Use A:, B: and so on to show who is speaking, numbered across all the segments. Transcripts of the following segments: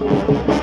A: Thank you.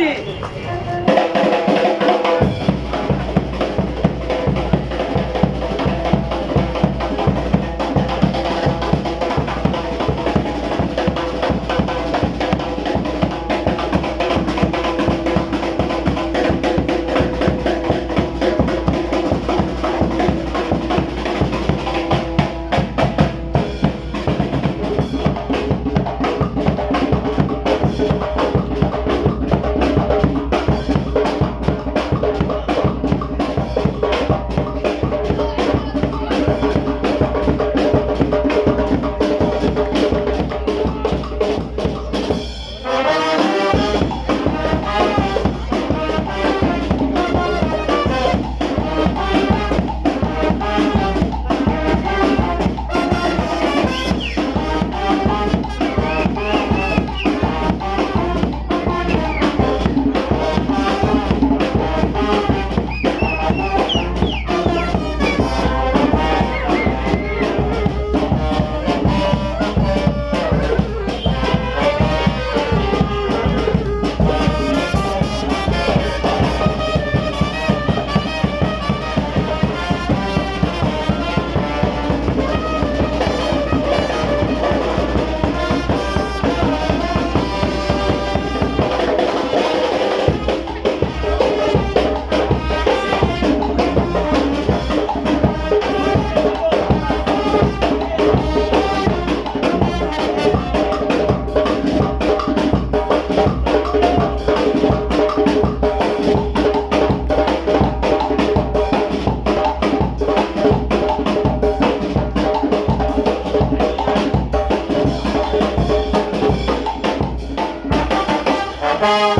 B: 去 Bye.